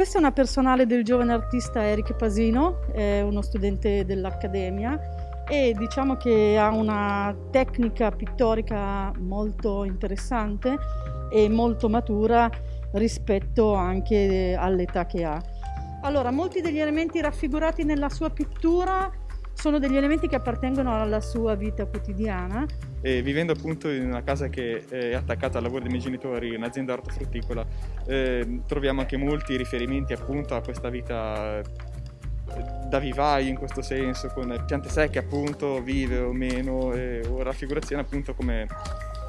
Questa è una personale del giovane artista Eric Pasino, è uno studente dell'Accademia e diciamo che ha una tecnica pittorica molto interessante e molto matura rispetto anche all'età che ha. Allora, molti degli elementi raffigurati nella sua pittura sono degli elementi che appartengono alla sua vita quotidiana. E vivendo appunto in una casa che è attaccata al lavoro dei miei genitori, un'azienda ortofrutticola, eh, troviamo anche molti riferimenti appunto a questa vita eh, da vivaio in questo senso, con piante secche appunto, vive o meno, e, o raffigurazioni appunto come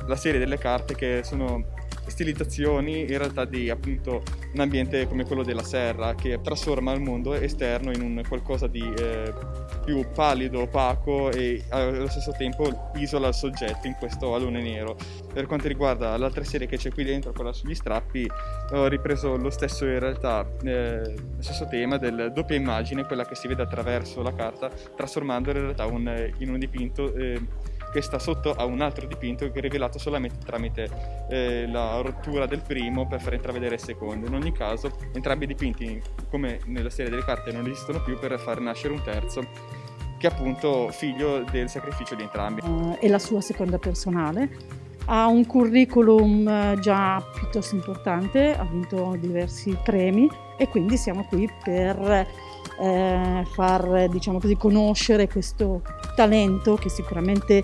la serie delle carte che sono stilizzazioni in realtà di appunto un ambiente come quello della serra che trasforma il mondo esterno in un qualcosa di eh, più pallido, opaco e allo stesso tempo isola il soggetto in questo alone nero. Per quanto riguarda l'altra serie che c'è qui dentro, quella sugli strappi, ho ripreso lo stesso in realtà, eh, lo stesso tema del doppia immagine, quella che si vede attraverso la carta, trasformandola in realtà un, in un dipinto eh, che sta sotto a un altro dipinto che è rivelato solamente tramite eh, la rottura del primo per far intravedere il secondo. In ogni caso entrambi i dipinti come nella serie delle carte non esistono più per far nascere un terzo che è appunto figlio del sacrificio di entrambi. Uh, è la sua seconda personale. Ha un curriculum eh, già piuttosto importante, ha vinto diversi premi e quindi siamo qui per eh, far diciamo così, conoscere questo talento che sicuramente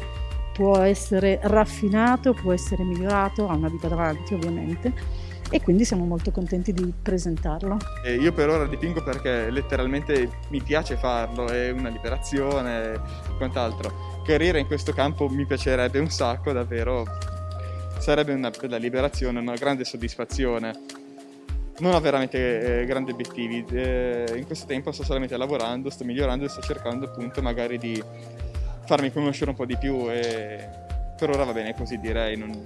può essere raffinato, può essere migliorato, ha una vita davanti ovviamente e quindi siamo molto contenti di presentarlo. E io per ora dipingo perché letteralmente mi piace farlo, è una liberazione e quant'altro. Carriera in questo campo mi piacerebbe un sacco, davvero sarebbe una bella liberazione, una grande soddisfazione non ho veramente eh, grandi obiettivi, eh, in questo tempo sto solamente lavorando, sto migliorando e sto cercando appunto magari di farmi conoscere un po' di più e per ora va bene così direi, non,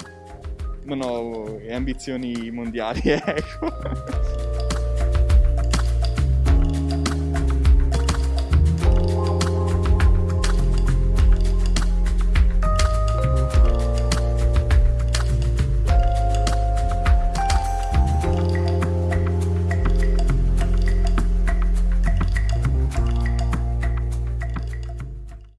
non ho ambizioni mondiali, ecco.